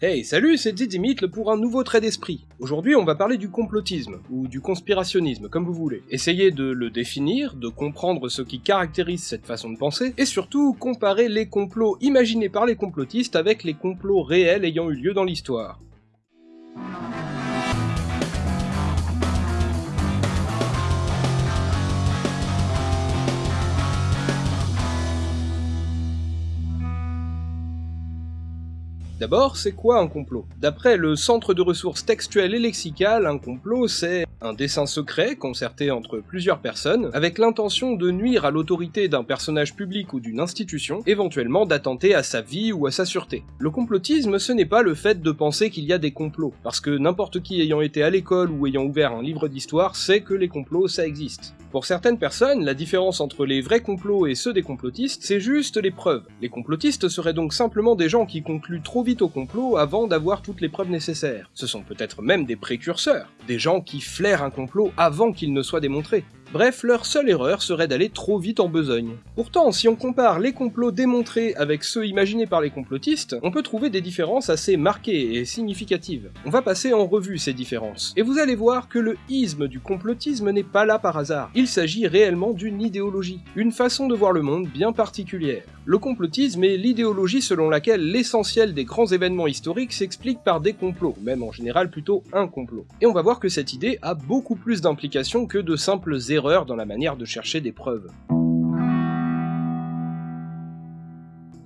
Hey, salut, c'est Didymitl pour un nouveau trait d'esprit. Aujourd'hui, on va parler du complotisme, ou du conspirationnisme, comme vous voulez. Essayez de le définir, de comprendre ce qui caractérise cette façon de penser, et surtout comparer les complots imaginés par les complotistes avec les complots réels ayant eu lieu dans l'histoire. D'abord, c'est quoi un complot? D'après le Centre de ressources textuelles et lexicales, un complot c'est un dessin secret concerté entre plusieurs personnes, avec l'intention de nuire à l'autorité d'un personnage public ou d'une institution, éventuellement d'attenter à sa vie ou à sa sûreté. Le complotisme, ce n'est pas le fait de penser qu'il y a des complots, parce que n'importe qui ayant été à l'école ou ayant ouvert un livre d'histoire sait que les complots ça existe. Pour certaines personnes, la différence entre les vrais complots et ceux des complotistes, c'est juste les preuves. Les complotistes seraient donc simplement des gens qui concluent trop vite au complot avant d'avoir toutes les preuves nécessaires. Ce sont peut-être même des précurseurs, des gens qui flairent un complot avant qu'il ne soit démontré. Bref, leur seule erreur serait d'aller trop vite en besogne. Pourtant, si on compare les complots démontrés avec ceux imaginés par les complotistes, on peut trouver des différences assez marquées et significatives. On va passer en revue ces différences, et vous allez voir que le isme du complotisme n'est pas là par hasard. Il s'agit réellement d'une idéologie, une façon de voir le monde bien particulière. Le complotisme est l'idéologie selon laquelle l'essentiel des grands événements historiques s'explique par des complots, même en général plutôt un complot. Et on va voir que cette idée a beaucoup plus d'implications que de simples erreurs dans la manière de chercher des preuves.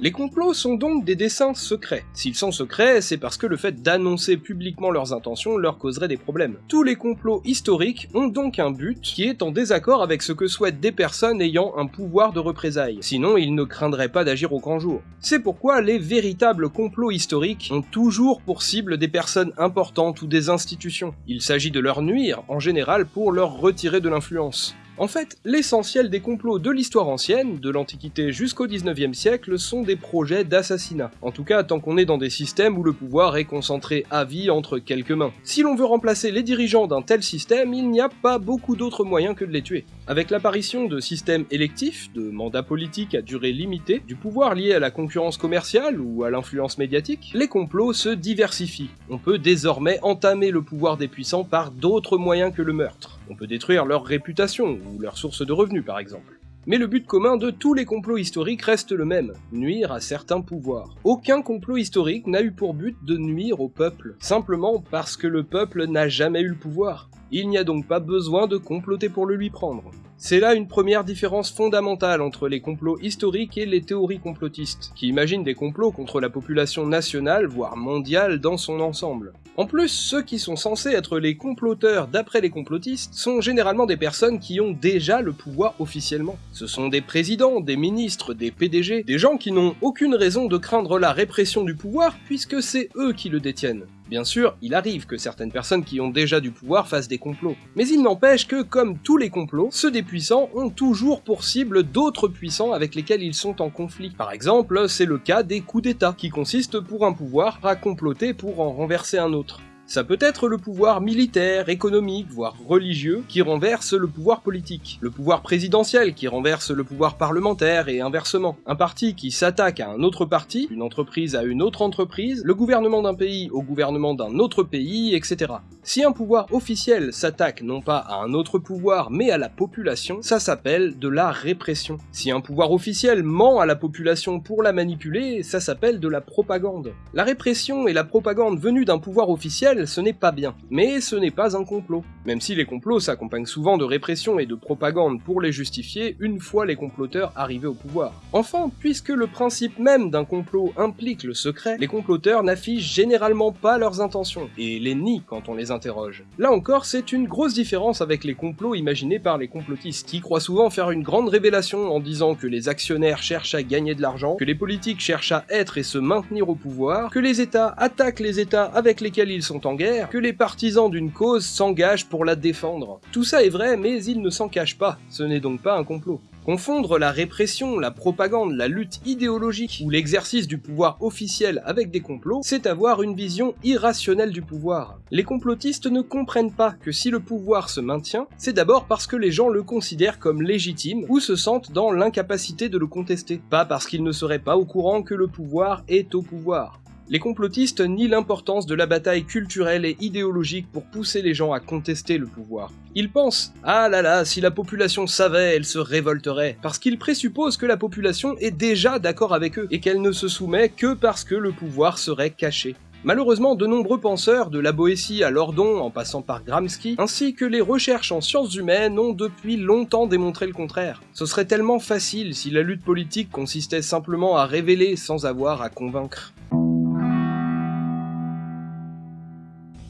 Les complots sont donc des dessins secrets. S'ils sont secrets, c'est parce que le fait d'annoncer publiquement leurs intentions leur causerait des problèmes. Tous les complots historiques ont donc un but qui est en désaccord avec ce que souhaitent des personnes ayant un pouvoir de représailles, sinon ils ne craindraient pas d'agir au grand jour. C'est pourquoi les véritables complots historiques ont toujours pour cible des personnes importantes ou des institutions. Il s'agit de leur nuire, en général pour leur retirer de l'influence. En fait, l'essentiel des complots de l'histoire ancienne, de l'Antiquité jusqu'au 19e siècle, sont des projets d'assassinat. En tout cas, tant qu'on est dans des systèmes où le pouvoir est concentré à vie entre quelques mains. Si l'on veut remplacer les dirigeants d'un tel système, il n'y a pas beaucoup d'autres moyens que de les tuer. Avec l'apparition de systèmes électifs, de mandats politiques à durée limitée, du pouvoir lié à la concurrence commerciale ou à l'influence médiatique, les complots se diversifient. On peut désormais entamer le pouvoir des puissants par d'autres moyens que le meurtre. On peut détruire leur réputation ou leur source de revenus par exemple. Mais le but commun de tous les complots historiques reste le même, nuire à certains pouvoirs. Aucun complot historique n'a eu pour but de nuire au peuple, simplement parce que le peuple n'a jamais eu le pouvoir. Il n'y a donc pas besoin de comploter pour le lui prendre. C'est là une première différence fondamentale entre les complots historiques et les théories complotistes, qui imaginent des complots contre la population nationale, voire mondiale dans son ensemble. En plus, ceux qui sont censés être les comploteurs d'après les complotistes sont généralement des personnes qui ont déjà le pouvoir officiellement. Ce sont des présidents, des ministres, des PDG, des gens qui n'ont aucune raison de craindre la répression du pouvoir puisque c'est eux qui le détiennent. Bien sûr, il arrive que certaines personnes qui ont déjà du pouvoir fassent des complots. Mais il n'empêche que, comme tous les complots, ceux des puissants ont toujours pour cible d'autres puissants avec lesquels ils sont en conflit. Par exemple, c'est le cas des coups d'État, qui consistent pour un pouvoir à comploter pour en renverser un autre. Ça peut être le pouvoir militaire, économique, voire religieux, qui renverse le pouvoir politique, le pouvoir présidentiel qui renverse le pouvoir parlementaire et inversement, un parti qui s'attaque à un autre parti, une entreprise à une autre entreprise, le gouvernement d'un pays au gouvernement d'un autre pays, etc. Si un pouvoir officiel s'attaque non pas à un autre pouvoir mais à la population, ça s'appelle de la répression. Si un pouvoir officiel ment à la population pour la manipuler, ça s'appelle de la propagande. La répression et la propagande venues d'un pouvoir officiel ce n'est pas bien. Mais ce n'est pas un complot. Même si les complots s'accompagnent souvent de répression et de propagande pour les justifier une fois les comploteurs arrivés au pouvoir. Enfin, puisque le principe même d'un complot implique le secret, les comploteurs n'affichent généralement pas leurs intentions, et les nient quand on les interroge. Là encore, c'est une grosse différence avec les complots imaginés par les complotistes, qui croient souvent faire une grande révélation en disant que les actionnaires cherchent à gagner de l'argent, que les politiques cherchent à être et se maintenir au pouvoir, que les États attaquent les États avec lesquels ils sont en guerre, que les partisans d'une cause s'engagent pour la défendre. Tout ça est vrai, mais il ne s'en cache pas, ce n'est donc pas un complot. Confondre la répression, la propagande, la lutte idéologique ou l'exercice du pouvoir officiel avec des complots, c'est avoir une vision irrationnelle du pouvoir. Les complotistes ne comprennent pas que si le pouvoir se maintient, c'est d'abord parce que les gens le considèrent comme légitime ou se sentent dans l'incapacité de le contester, pas parce qu'ils ne seraient pas au courant que le pouvoir est au pouvoir. Les complotistes nient l'importance de la bataille culturelle et idéologique pour pousser les gens à contester le pouvoir. Ils pensent « Ah là là, si la population savait, elle se révolterait », parce qu'ils présupposent que la population est déjà d'accord avec eux, et qu'elle ne se soumet que parce que le pouvoir serait caché. Malheureusement, de nombreux penseurs, de la Boétie à Lordon en passant par Gramsci, ainsi que les recherches en sciences humaines ont depuis longtemps démontré le contraire. Ce serait tellement facile si la lutte politique consistait simplement à révéler sans avoir à convaincre.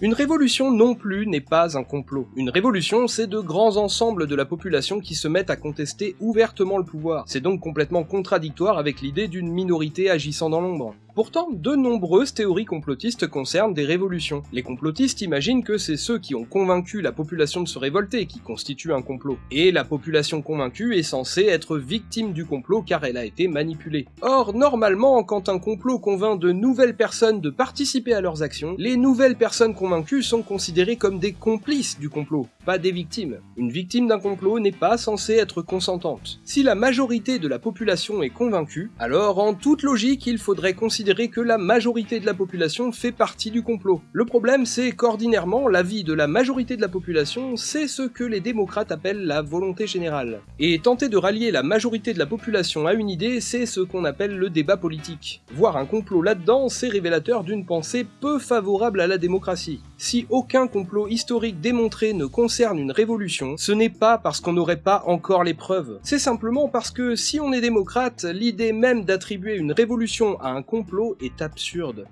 Une révolution non plus n'est pas un complot. Une révolution, c'est de grands ensembles de la population qui se mettent à contester ouvertement le pouvoir. C'est donc complètement contradictoire avec l'idée d'une minorité agissant dans l'ombre. Pourtant, de nombreuses théories complotistes concernent des révolutions. Les complotistes imaginent que c'est ceux qui ont convaincu la population de se révolter qui constituent un complot. Et la population convaincue est censée être victime du complot car elle a été manipulée. Or, normalement, quand un complot convainc de nouvelles personnes de participer à leurs actions, les nouvelles personnes convaincues sont considérées comme des complices du complot, pas des victimes. Une victime d'un complot n'est pas censée être consentante. Si la majorité de la population est convaincue, alors en toute logique il faudrait considérer que la majorité de la population fait partie du complot. Le problème, c'est qu'ordinairement, l'avis de la majorité de la population, c'est ce que les démocrates appellent la volonté générale. Et tenter de rallier la majorité de la population à une idée, c'est ce qu'on appelle le débat politique. Voir un complot là-dedans, c'est révélateur d'une pensée peu favorable à la démocratie. Si aucun complot historique démontré ne concerne une révolution, ce n'est pas parce qu'on n'aurait pas encore les preuves. C'est simplement parce que si on est démocrate, l'idée même d'attribuer une révolution à un complot est absurde.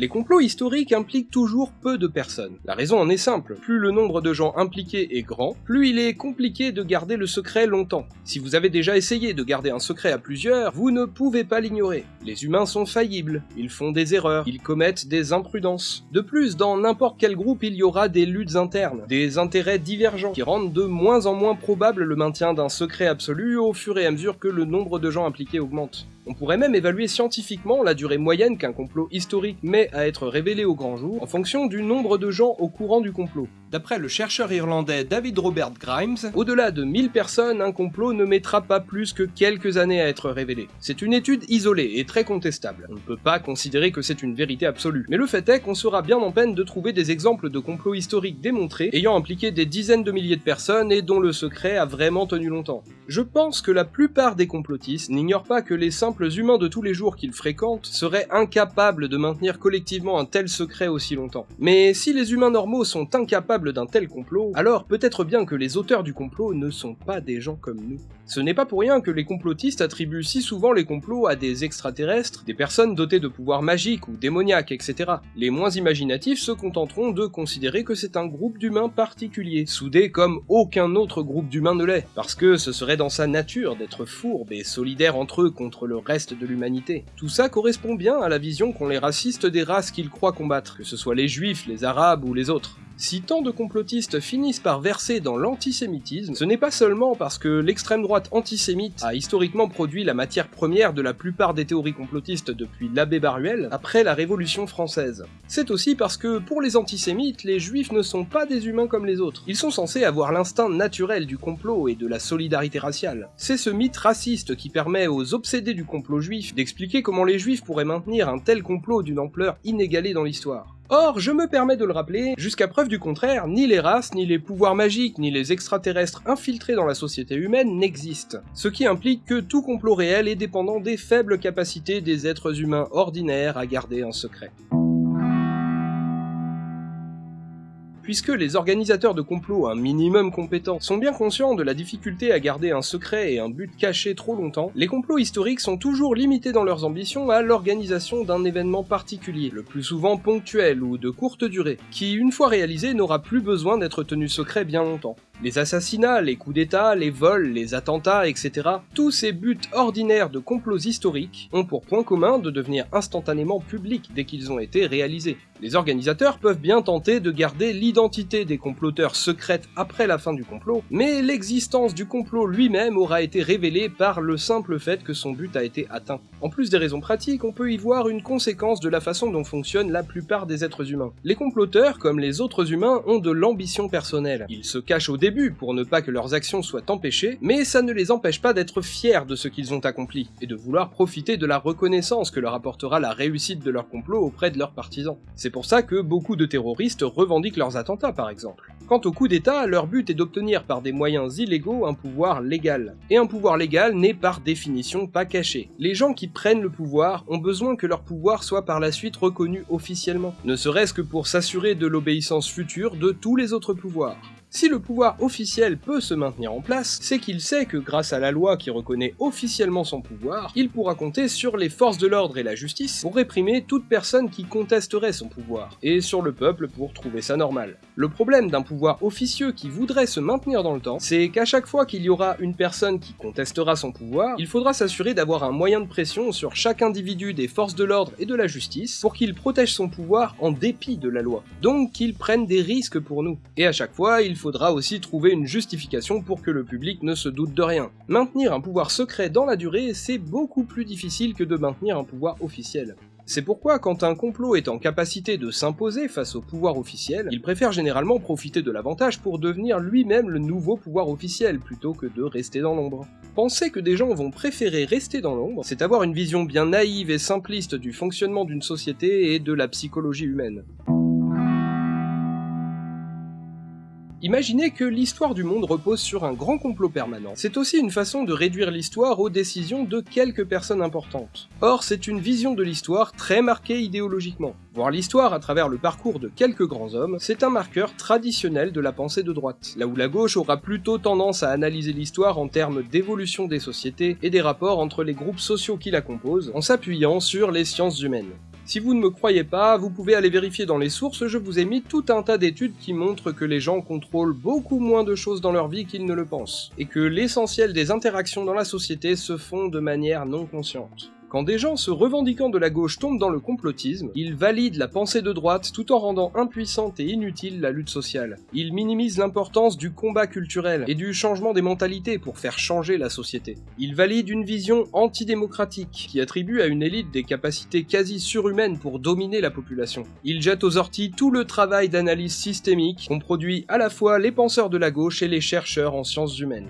Les complots historiques impliquent toujours peu de personnes. La raison en est simple, plus le nombre de gens impliqués est grand, plus il est compliqué de garder le secret longtemps. Si vous avez déjà essayé de garder un secret à plusieurs, vous ne pouvez pas l'ignorer. Les humains sont faillibles, ils font des erreurs, ils commettent des imprudences. De plus, dans n'importe quel groupe, il y aura des luttes internes, des intérêts divergents qui rendent de moins en moins probable le maintien d'un secret absolu au fur et à mesure que le nombre de gens impliqués augmente. On pourrait même évaluer scientifiquement la durée moyenne qu'un complot historique met à être révélé au grand jour en fonction du nombre de gens au courant du complot. D'après le chercheur irlandais David Robert Grimes, au-delà de 1000 personnes, un complot ne mettra pas plus que quelques années à être révélé. C'est une étude isolée et très contestable. On ne peut pas considérer que c'est une vérité absolue. Mais le fait est qu'on sera bien en peine de trouver des exemples de complots historiques démontrés ayant impliqué des dizaines de milliers de personnes et dont le secret a vraiment tenu longtemps. Je pense que la plupart des complotistes n'ignorent pas que les simples humains de tous les jours qu'ils fréquentent seraient incapables de maintenir collectivement un tel secret aussi longtemps. Mais si les humains normaux sont incapables d'un tel complot, alors peut-être bien que les auteurs du complot ne sont pas des gens comme nous. Ce n'est pas pour rien que les complotistes attribuent si souvent les complots à des extraterrestres, des personnes dotées de pouvoirs magiques ou démoniaques, etc. Les moins imaginatifs se contenteront de considérer que c'est un groupe d'humains particulier, soudés comme aucun autre groupe d'humains ne l'est, parce que ce serait dans sa nature d'être fourbe et solidaire entre eux contre le reste de l'humanité. Tout ça correspond bien à la vision qu'ont les racistes des races qu'ils croient combattre, que ce soit les juifs, les arabes ou les autres. Si tant de complotistes finissent par verser dans l'antisémitisme, ce n'est pas seulement parce que l'extrême droite antisémite a historiquement produit la matière première de la plupart des théories complotistes depuis l'abbé Baruel après la Révolution française. C'est aussi parce que pour les antisémites, les juifs ne sont pas des humains comme les autres. Ils sont censés avoir l'instinct naturel du complot et de la solidarité raciale. C'est ce mythe raciste qui permet aux obsédés du complot juif d'expliquer comment les juifs pourraient maintenir un tel complot d'une ampleur inégalée dans l'histoire. Or, je me permets de le rappeler, jusqu'à preuve du contraire, ni les races, ni les pouvoirs magiques, ni les extraterrestres infiltrés dans la société humaine n'existent. Ce qui implique que tout complot réel est dépendant des faibles capacités des êtres humains ordinaires à garder un secret. Puisque les organisateurs de complots un minimum compétents sont bien conscients de la difficulté à garder un secret et un but caché trop longtemps, les complots historiques sont toujours limités dans leurs ambitions à l'organisation d'un événement particulier, le plus souvent ponctuel ou de courte durée, qui une fois réalisé n'aura plus besoin d'être tenu secret bien longtemps. Les assassinats, les coups d'état, les vols, les attentats, etc. Tous ces buts ordinaires de complots historiques ont pour point commun de devenir instantanément publics dès qu'ils ont été réalisés. Les organisateurs peuvent bien tenter de garder l'identité des comploteurs secrète après la fin du complot, mais l'existence du complot lui-même aura été révélée par le simple fait que son but a été atteint. En plus des raisons pratiques, on peut y voir une conséquence de la façon dont fonctionnent la plupart des êtres humains. Les comploteurs, comme les autres humains, ont de l'ambition personnelle. Ils se cachent au début pour ne pas que leurs actions soient empêchées, mais ça ne les empêche pas d'être fiers de ce qu'ils ont accompli, et de vouloir profiter de la reconnaissance que leur apportera la réussite de leur complot auprès de leurs partisans. C'est pour ça que beaucoup de terroristes revendiquent leurs attentats par exemple. Quant au coup d'État, leur but est d'obtenir par des moyens illégaux un pouvoir légal. Et un pouvoir légal n'est par définition pas caché. Les gens qui prennent le pouvoir ont besoin que leur pouvoir soit par la suite reconnu officiellement, ne serait-ce que pour s'assurer de l'obéissance future de tous les autres pouvoirs. Si le pouvoir officiel peut se maintenir en place, c'est qu'il sait que grâce à la loi qui reconnaît officiellement son pouvoir, il pourra compter sur les forces de l'ordre et la justice pour réprimer toute personne qui contesterait son pouvoir, et sur le peuple pour trouver ça normal. Le problème d'un pouvoir officieux qui voudrait se maintenir dans le temps, c'est qu'à chaque fois qu'il y aura une personne qui contestera son pouvoir, il faudra s'assurer d'avoir un moyen de pression sur chaque individu des forces de l'ordre et de la justice pour qu'il protège son pouvoir en dépit de la loi. Donc qu'il prenne des risques pour nous. Et à chaque fois, il faudra aussi trouver une justification pour que le public ne se doute de rien. Maintenir un pouvoir secret dans la durée, c'est beaucoup plus difficile que de maintenir un pouvoir officiel. C'est pourquoi quand un complot est en capacité de s'imposer face au pouvoir officiel, il préfère généralement profiter de l'avantage pour devenir lui-même le nouveau pouvoir officiel plutôt que de rester dans l'ombre. Penser que des gens vont préférer rester dans l'ombre, c'est avoir une vision bien naïve et simpliste du fonctionnement d'une société et de la psychologie humaine. Imaginez que l'histoire du monde repose sur un grand complot permanent. C'est aussi une façon de réduire l'histoire aux décisions de quelques personnes importantes. Or, c'est une vision de l'histoire très marquée idéologiquement. Voir l'histoire à travers le parcours de quelques grands hommes, c'est un marqueur traditionnel de la pensée de droite, là où la gauche aura plutôt tendance à analyser l'histoire en termes d'évolution des sociétés et des rapports entre les groupes sociaux qui la composent, en s'appuyant sur les sciences humaines. Si vous ne me croyez pas, vous pouvez aller vérifier dans les sources, je vous ai mis tout un tas d'études qui montrent que les gens contrôlent beaucoup moins de choses dans leur vie qu'ils ne le pensent, et que l'essentiel des interactions dans la société se font de manière non consciente. Quand des gens se revendiquant de la gauche tombent dans le complotisme, ils valident la pensée de droite tout en rendant impuissante et inutile la lutte sociale. Ils minimisent l'importance du combat culturel et du changement des mentalités pour faire changer la société. Ils valident une vision antidémocratique qui attribue à une élite des capacités quasi surhumaines pour dominer la population. Ils jettent aux orties tout le travail d'analyse systémique qu'ont produit à la fois les penseurs de la gauche et les chercheurs en sciences humaines.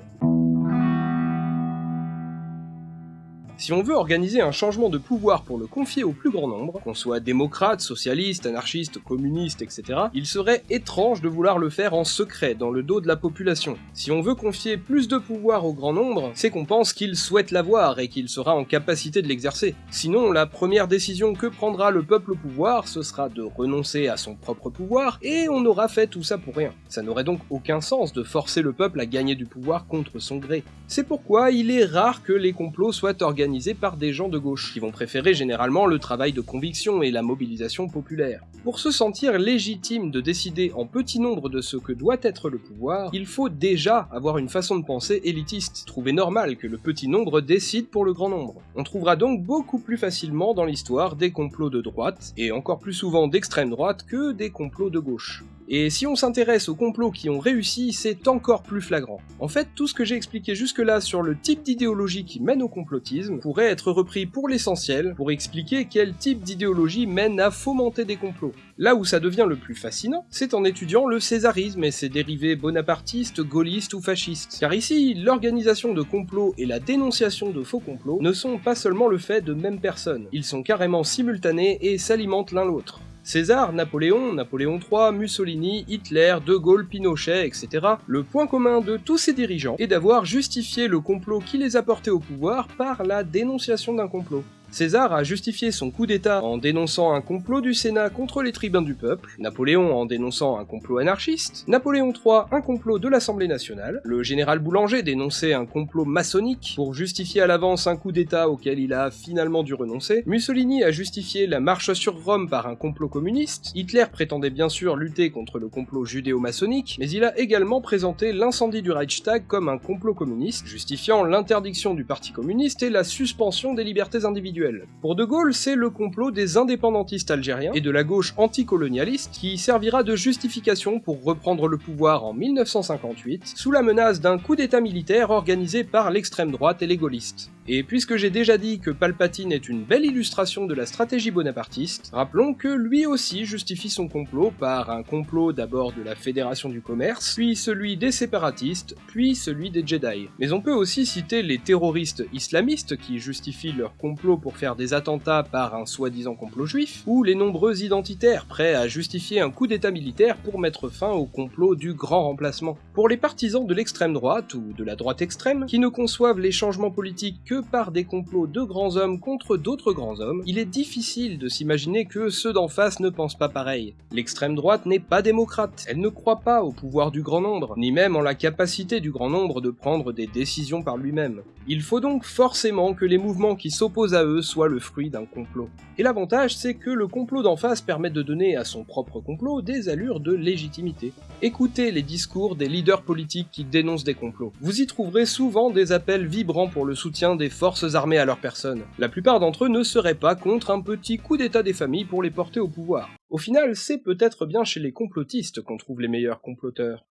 Si on veut organiser un changement de pouvoir pour le confier au plus grand nombre, qu'on soit démocrate, socialiste, anarchiste, communiste, etc., il serait étrange de vouloir le faire en secret, dans le dos de la population. Si on veut confier plus de pouvoir au grand nombre, c'est qu'on pense qu'il souhaite l'avoir et qu'il sera en capacité de l'exercer. Sinon, la première décision que prendra le peuple au pouvoir, ce sera de renoncer à son propre pouvoir, et on aura fait tout ça pour rien. Ça n'aurait donc aucun sens de forcer le peuple à gagner du pouvoir contre son gré. C'est pourquoi il est rare que les complots soient organisés par des gens de gauche, qui vont préférer généralement le travail de conviction et la mobilisation populaire. Pour se sentir légitime de décider en petit nombre de ce que doit être le pouvoir, il faut déjà avoir une façon de penser élitiste, trouver normal que le petit nombre décide pour le grand nombre. On trouvera donc beaucoup plus facilement dans l'histoire des complots de droite, et encore plus souvent d'extrême droite que des complots de gauche. Et si on s'intéresse aux complots qui ont réussi, c'est encore plus flagrant. En fait, tout ce que j'ai expliqué jusque-là sur le type d'idéologie qui mène au complotisme pourrait être repris pour l'essentiel pour expliquer quel type d'idéologie mène à fomenter des complots. Là où ça devient le plus fascinant, c'est en étudiant le césarisme et ses dérivés bonapartistes, gaullistes ou fascistes. Car ici, l'organisation de complots et la dénonciation de faux complots ne sont pas seulement le fait de mêmes personnes, ils sont carrément simultanés et s'alimentent l'un l'autre. César, Napoléon, Napoléon III, Mussolini, Hitler, De Gaulle, Pinochet, etc. Le point commun de tous ces dirigeants est d'avoir justifié le complot qui les a portés au pouvoir par la dénonciation d'un complot. César a justifié son coup d'État en dénonçant un complot du Sénat contre les tribuns du peuple, Napoléon en dénonçant un complot anarchiste, Napoléon III un complot de l'Assemblée nationale, le général Boulanger dénonçait un complot maçonnique pour justifier à l'avance un coup d'État auquel il a finalement dû renoncer, Mussolini a justifié la marche sur Rome par un complot communiste, Hitler prétendait bien sûr lutter contre le complot judéo-maçonnique, mais il a également présenté l'incendie du Reichstag comme un complot communiste, justifiant l'interdiction du Parti communiste et la suspension des libertés individuelles Pour De Gaulle, c'est le complot des indépendantistes algériens et de la gauche anticolonialiste qui servira de justification pour reprendre le pouvoir en 1958 sous la menace d'un coup d'état militaire organisé par l'extrême droite et les gaullistes. Et puisque j'ai déjà dit que Palpatine est une belle illustration de la stratégie bonapartiste, rappelons que lui aussi justifie son complot par un complot d'abord de la Fédération du Commerce, puis celui des séparatistes, puis celui des Jedi. Mais on peut aussi citer les terroristes islamistes qui justifient leur complot pour faire des attentats par un soi-disant complot juif, ou les nombreux identitaires prêts à justifier un coup d'état militaire pour mettre fin au complot du grand remplacement. Pour les partisans de l'extrême droite, ou de la droite extrême, qui ne conçoivent les changements politiques que par des complots de grands hommes contre d'autres grands hommes, il est difficile de s'imaginer que ceux d'en face ne pensent pas pareil. L'extrême droite n'est pas démocrate, elle ne croit pas au pouvoir du grand nombre, ni même en la capacité du grand nombre de prendre des décisions par lui-même. Il faut donc forcément que les mouvements qui s'opposent à eux soient le fruit d'un complot. Et l'avantage, c'est que le complot d'en face permet de donner à son propre complot des allures de légitimité. Écoutez les discours des leaders politiques qui dénoncent des complots. Vous y trouverez souvent des appels vibrants pour le soutien des forces armées à leur personne. La plupart d'entre eux ne seraient pas contre un petit coup d'état des familles pour les porter au pouvoir. Au final, c'est peut-être bien chez les complotistes qu'on trouve les meilleurs comploteurs.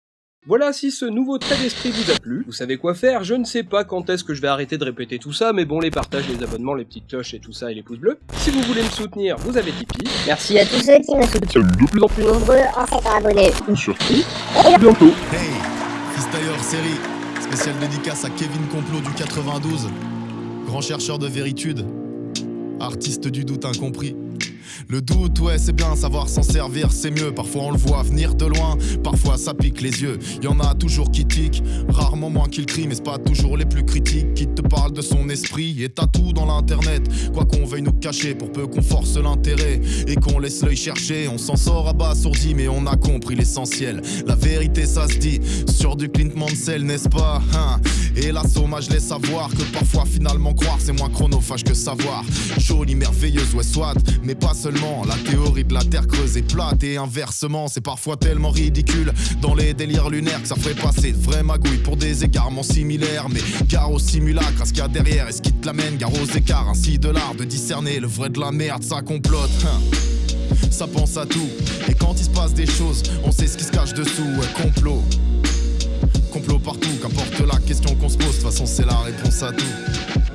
Voilà, si ce nouveau trait d'esprit vous a plu, vous savez quoi faire, je ne sais pas quand est-ce que je vais arrêter de répéter tout ça, mais bon, les partages, les abonnements, les petites cloches et tout ça, et les pouces bleus. Si vous voulez me soutenir, vous avez Tipeee. Merci à tous ceux qui me soutiennent de plus en plus nombreux en s'étant abonnés. Ou surtout, à bientôt Hey, série, spéciale dédicace à Kevin Complot du 92, grand chercheur de véritude, artiste du doute incompris. Le doute, ouais, c'est bien, savoir s'en servir, c'est mieux. Parfois on le voit venir de loin, parfois ça pique les yeux. Y en a toujours qui tiquent, rarement moins qu'ils crient, mais c'est pas toujours les plus critiques qui te parlent de son esprit. Et t'as tout dans l'internet, quoi qu'on veuille nous cacher, pour peu qu'on force l'intérêt et qu'on laisse l'œil chercher. On s'en sort abasourdi, mais on a compris l'essentiel. La vérité, ça se dit, sur du Clint Mansell, n'est-ce pas hein? Et la somme, je laisse savoir que parfois finalement croire, c'est moins chronophage que savoir. Jolie, merveilleuse, ouais, soit, mais pas seulement. La théorie de la terre creuse est plate et inversement, c'est parfois tellement ridicule dans les délires lunaires que ça ferait passer de vraies magouilles pour des égarements similaires. Mais gare au simulacre, à ce qu'il y a derrière et ce qui te l'amène, gare aux écarts, ainsi de l'art de discerner le vrai de la merde, ça complote. hein. Ça pense à tout, et quand il se passe des choses, on sait ce qui se cache dessous, complot. Complot partout, qu'importe la question qu'on se pose, de toute façon c'est la réponse à tout.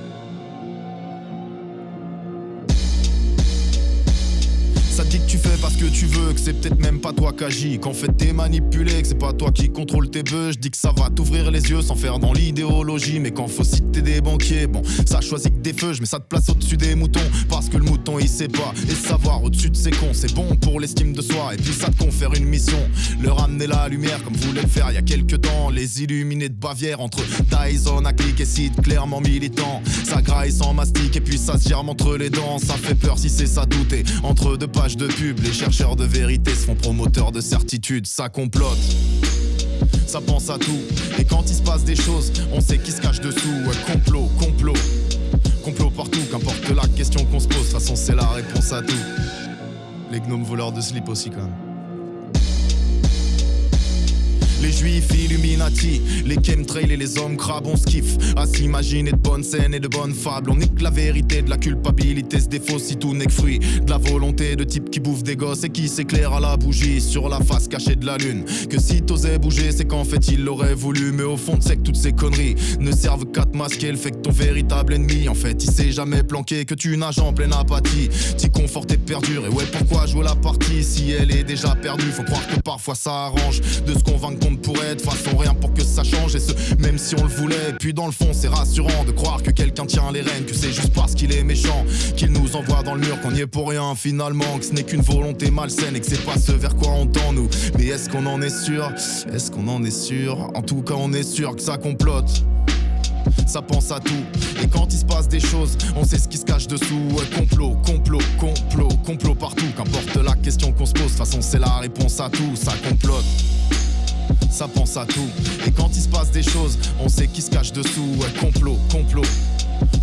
Tu fais parce que tu veux, que c'est peut-être même pas toi qui agis, qu'en fait t'es manipulé, que c'est pas toi qui contrôle tes bœufs. Je dis que ça va t'ouvrir les yeux sans faire dans l'idéologie, mais quand faut citer des banquiers, bon, ça choisit que des feux, je mets ça te place au-dessus des moutons, parce que le mouton il sait pas, et savoir au-dessus de ses cons, c'est bon pour l'estime de soi, et puis ça te confère une mission, leur amener la lumière comme voulait le faire il y a quelques temps, les illuminés de Bavière entre Tyson à clic et site clairement militant, ça graille sans mastic, et puis ça se germe entre les dents, ça fait peur si c'est ça douter, entre deux pages de les chercheurs de vérité se promoteurs de certitude, ça complote. Ça pense à tout, et quand il se passe des choses, on sait qui se cache dessous. Complot, complot, complot partout, qu'importe la question qu'on se pose, de toute façon c'est la réponse à tout. Les gnomes voleurs de slip aussi quand même. Les juifs Illuminati, les chemtrails et les hommes crabes, on skiffe à s'imaginer de bonnes scènes et de bonnes fables. On nique la vérité de la culpabilité, se défausse si tout n'est que fruit de la volonté de type qui bouffe des gosses et qui s'éclaire à la bougie sur la face cachée de la lune. Que si t'osais bouger, c'est qu'en fait il l'aurait voulu, mais au fond sais que toutes ces conneries ne servent qu'à te masquer le fait que ton véritable ennemi, en fait, il s'est jamais planqué, que tu nages en pleine apathie, t'y confortes et perdure. Et ouais, pourquoi jouer la partie? Si elle est déjà perdue Faut croire que parfois ça arrange de se convaincre qu'on ne pourrait de façon rien pour que ça change, et ce, même si on le voulait. Puis dans le fond, c'est rassurant de croire que quelqu'un tient les rênes, que c'est juste parce qu'il est méchant qu'il nous envoie dans le mur, qu'on y est pour rien finalement, que ce n'est qu'une volonté malsaine et que c'est pas ce vers quoi on tend nous. Mais est-ce qu'on en est sûr? Est-ce qu'on en est sûr? En tout cas, on est sûr que ça complote ça pense à tout. Et quand il se passe des choses, on sait ce qui se cache dessous. Ouais, complot, complot, complot, complot partout. Qu'importe la question qu'on se pose, de toute façon c'est la réponse à tout. Ça complote. Ça pense à tout. Et quand il se passe des choses, on sait qui se cache dessous. Ouais, complot, complot,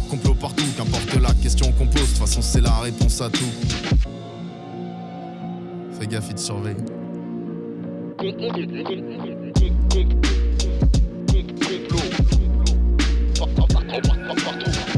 complot partout. Qu'importe la question qu'on pose, de toute façon c'est la réponse à tout. Fais gaffe, il te surveille. Complot. Partout.